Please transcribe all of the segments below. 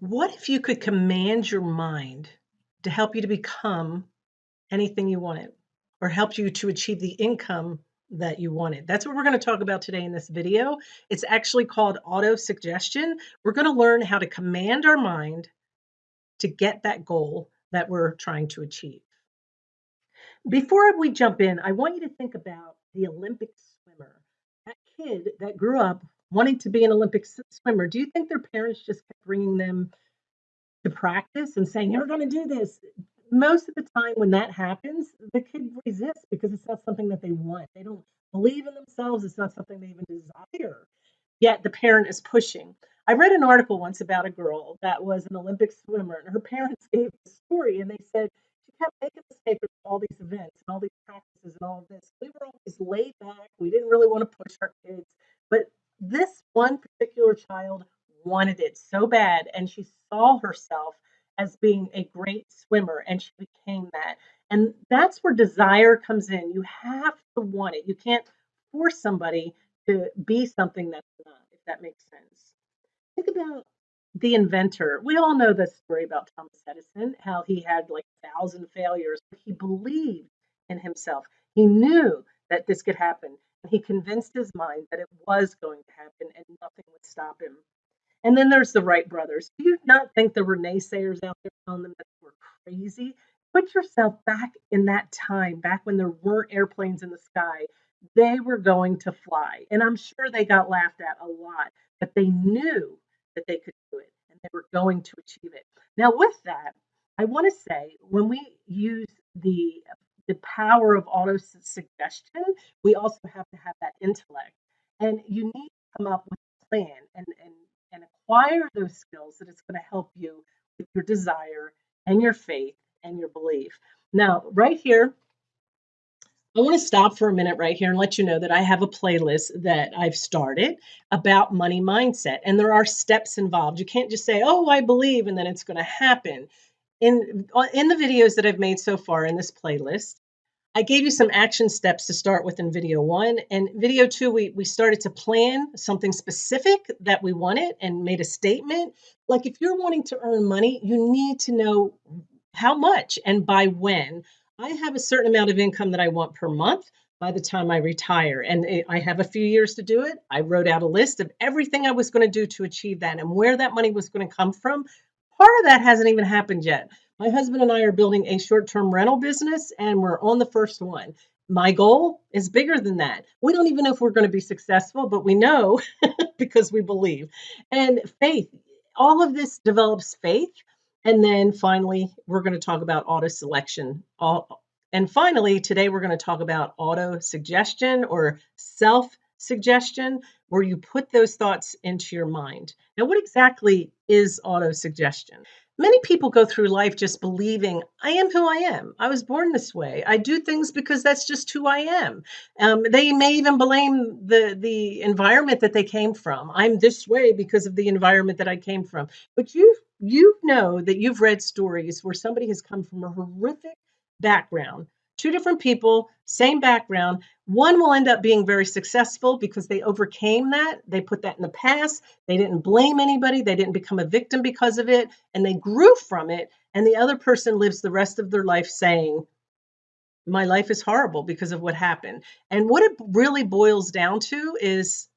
What if you could command your mind to help you to become anything you wanted or help you to achieve the income that you wanted? That's what we're going to talk about today in this video. It's actually called auto suggestion. We're going to learn how to command our mind to get that goal that we're trying to achieve. Before we jump in, I want you to think about the Olympic swimmer, that kid that grew up wanting to be an Olympic swimmer. Do you think their parents just kept bringing them to practice and saying, You're going to do this? Most of the time, when that happens, the kid resists because it's not something that they want. They don't believe in themselves, it's not something they even desire. Yet the parent is pushing. I read an article once about a girl that was an Olympic swimmer, and her parents gave the story, and they said she kept making mistakes with all these events and all these practices and all of this. We were always laid back. We didn't really want to push our kids, but this one particular child wanted it so bad, and she saw herself as being a great swimmer, and she became that. And that's where desire comes in. You have to want it. You can't force somebody to be something that's not, if that makes sense. Think about the inventor. We all know the story about Thomas Edison, how he had like a thousand failures, but he believed in himself. He knew that this could happen. He convinced his mind that it was going to happen and nothing would stop him. And then there's the Wright brothers. Do you not think there were naysayers out there telling them that they were crazy? Put yourself back in that time, back when there weren't airplanes in the sky. They were going to fly. And I'm sure they got laughed at a lot, but they knew that they could do it and they were going to achieve it. Now, with that, I want to say when we use the the power of auto suggestion, we also have to have that intellect. And you need to come up with a plan and, and, and acquire those skills that it's going to help you with your desire and your faith and your belief. Now, right here, I want to stop for a minute right here and let you know that I have a playlist that I've started about money mindset. And there are steps involved. You can't just say, oh, I believe, and then it's going to happen in uh, in the videos that I've made so far in this playlist, I gave you some action steps to start with in video one. And video two, we, we started to plan something specific that we wanted and made a statement. Like if you're wanting to earn money, you need to know how much and by when. I have a certain amount of income that I want per month by the time I retire. And I have a few years to do it. I wrote out a list of everything I was going to do to achieve that and where that money was going to come from Part of that hasn't even happened yet. My husband and I are building a short term rental business, and we're on the first one. My goal is bigger than that. We don't even know if we're going to be successful, but we know because we believe. And faith, all of this develops faith. And then finally, we're going to talk about auto selection. And finally, today we're going to talk about auto suggestion or self suggestion, where you put those thoughts into your mind. Now, what exactly is auto suggestion? Many people go through life just believing, I am who I am. I was born this way. I do things because that's just who I am. Um, they may even blame the, the environment that they came from. I'm this way because of the environment that I came from. But you, you know that you've read stories where somebody has come from a horrific background two different people, same background. One will end up being very successful because they overcame that. They put that in the past. They didn't blame anybody. They didn't become a victim because of it. And they grew from it. And the other person lives the rest of their life saying, My life is horrible because of what happened. And what it really boils down to is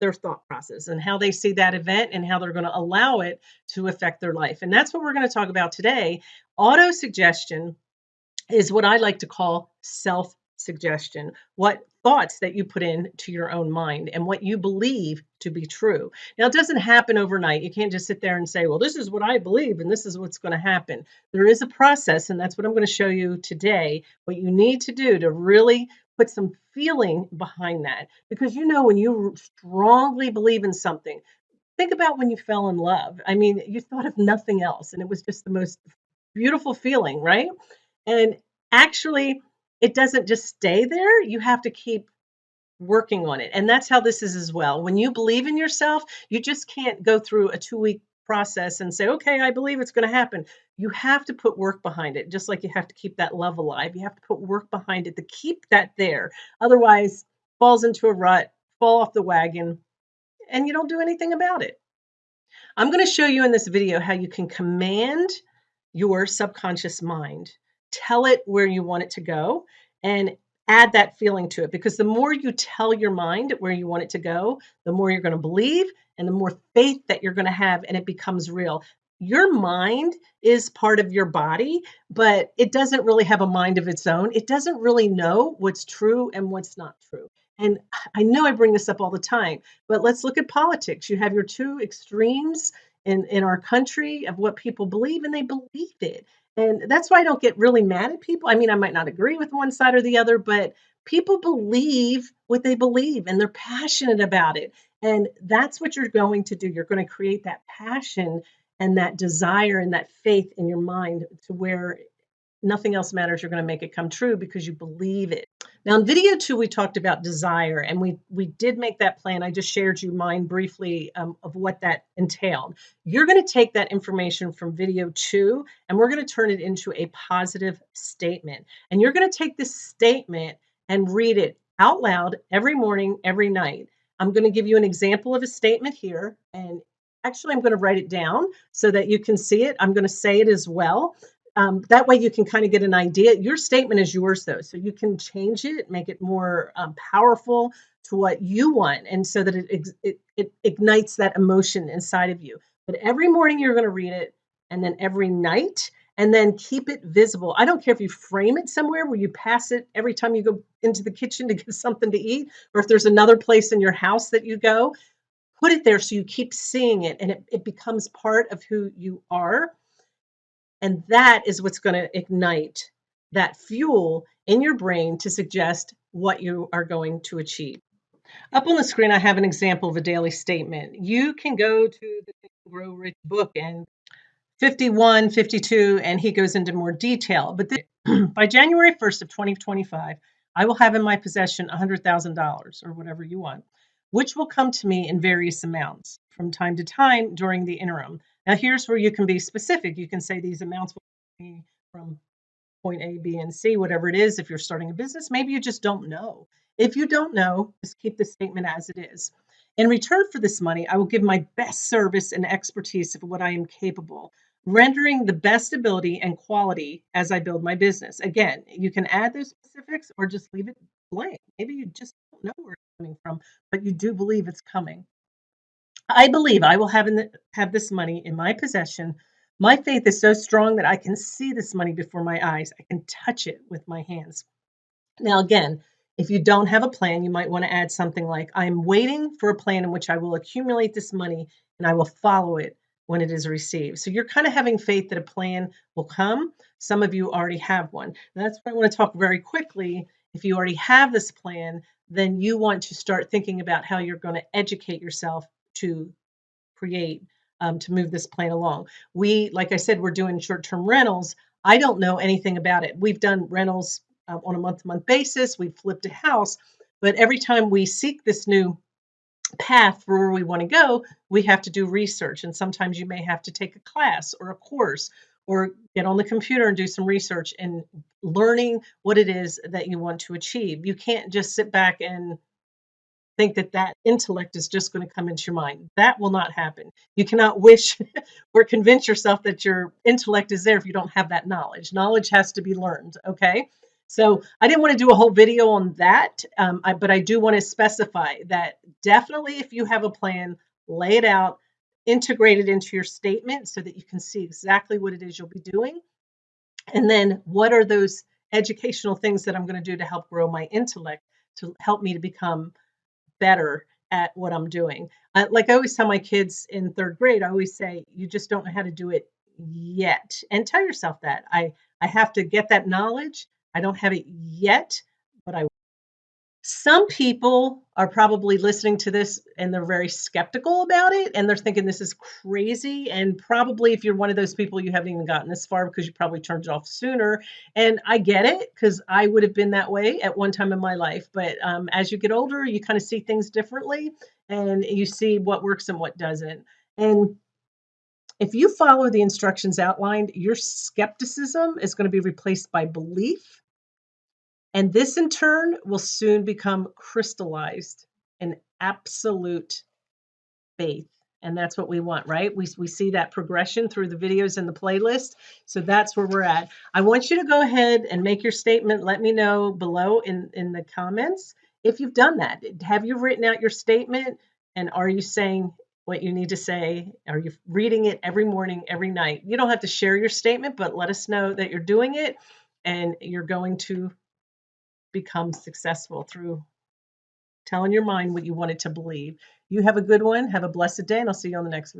their thought process and how they see that event and how they're going to allow it to affect their life. And that's what we're going to talk about today. Auto suggestion is what I like to call self suggestion. What thoughts that you put into your own mind and what you believe to be true. Now, it doesn't happen overnight. You can't just sit there and say, well, this is what I believe and this is what's going to happen. There is a process, and that's what I'm going to show you today. What you need to do to really put some feeling behind that. Because you know, when you strongly believe in something, think about when you fell in love. I mean, you thought of nothing else, and it was just the most beautiful feeling, right? And actually, it doesn't just stay there. You have to keep working on it. And that's how this is as well. When you believe in yourself, you just can't go through a two week process and say, okay, I believe it's going to happen. You have to put work behind it, just like you have to keep that love alive. You have to put work behind it to keep that there. Otherwise, falls into a rut, fall off the wagon, and you don't do anything about it. I'm going to show you in this video how you can command your subconscious mind, tell it where you want it to go, and add that feeling to it. Because the more you tell your mind where you want it to go, the more you're going to believe and the more faith that you're going to have, and it becomes real. Your mind is part of your body, but it doesn't really have a mind of its own. It doesn't really know what's true and what's not true. And I know I bring this up all the time, but let's look at politics. You have your two extremes in, in our country of what people believe, and they believe it. And that's why I don't get really mad at people. I mean, I might not agree with one side or the other, but people believe what they believe and they're passionate about it. And that's what you're going to do. You're going to create that passion and that desire and that faith in your mind to where nothing else matters. You're going to make it come true because you believe it. Now in video two, we talked about desire and we, we did make that plan. I just shared you mine briefly um, of what that entailed. You're going to take that information from video two and we're going to turn it into a positive statement. And you're going to take this statement and read it out loud every morning, every night. I'm going to give you an example of a statement here and actually I'm going to write it down so that you can see it. I'm going to say it as well. Um, that way you can kind of get an idea. Your statement is yours though, so you can change it, make it more um, powerful to what you want, and so that it, it, it ignites that emotion inside of you. But every morning you're going to read it, and then every night, and then keep it visible. I don't care if you frame it somewhere where you pass it every time you go into the kitchen to get something to eat, or if there's another place in your house that you go, put it there so you keep seeing it and it, it becomes part of who you are and that is what's going to ignite that fuel in your brain to suggest what you are going to achieve. Up on the screen, I have an example of a daily statement. You can go to the Grow Rich book and 51, 52, and he goes into more detail. But by January 1st of 2025, I will have in my possession $100,000 or whatever you want, which will come to me in various amounts from time to time during the interim. Now, here's where you can be specific. You can say these amounts will be from point A, B, and C, whatever it is. If you're starting a business, maybe you just don't know. If you don't know, just keep the statement as it is. In return for this money, I will give my best service and expertise of what I am capable, rendering the best ability and quality as I build my business. Again, you can add those specifics or just leave it blank. Maybe you just don't know where it's coming from, but you do believe it's coming. I believe I will have, the, have this money in my possession. My faith is so strong that I can see this money before my eyes. I can touch it with my hands. Now, again, if you don't have a plan, you might want to add something like I'm waiting for a plan in which I will accumulate this money and I will follow it when it is received. So you're kind of having faith that a plan will come. Some of you already have one. that's what I want to talk very quickly. If you already have this plan, then you want to start thinking about how you're going to educate yourself to create um, to move this plan along. We, like I said, we're doing short-term rentals. I don't know anything about it. We've done rentals uh, on a month-to-month basis. We've flipped a house, but every time we seek this new path for where we want to go, we have to do research. And sometimes you may have to take a class or a course or get on the computer and do some research and learning what it is that you want to achieve. You can't just sit back and think that that intellect is just going to come into your mind. That will not happen. You cannot wish or convince yourself that your intellect is there if you don't have that knowledge. Knowledge has to be learned. Okay. So I didn't want to do a whole video on that, um, I, but I do want to specify that definitely if you have a plan, lay it out, integrate it into your statement so that you can see exactly what it is you'll be doing. And then what are those educational things that I'm going to do to help grow my intellect to help me to become better at what I'm doing. Uh, like I always tell my kids in third grade, I always say, you just don't know how to do it yet. And tell yourself that. I, I have to get that knowledge. I don't have it yet, but I some people are probably listening to this and they're very skeptical about it and they're thinking this is crazy. And probably if you're one of those people, you haven't even gotten this far because you probably turned it off sooner. And I get it because I would have been that way at one time in my life. But um, as you get older, you kind of see things differently and you see what works and what doesn't. And if you follow the instructions outlined, your skepticism is going to be replaced by belief and this in turn will soon become crystallized in absolute faith And that's what we want, right? We, we see that progression through the videos and the playlist. So that's where we're at. I want you to go ahead and make your statement. Let me know below in, in the comments if you've done that. Have you written out your statement? And are you saying what you need to say? Are you reading it every morning, every night? You don't have to share your statement, but let us know that you're doing it and you're going to become successful through telling your mind what you want it to believe. You have a good one. Have a blessed day, and I'll see you on the next video.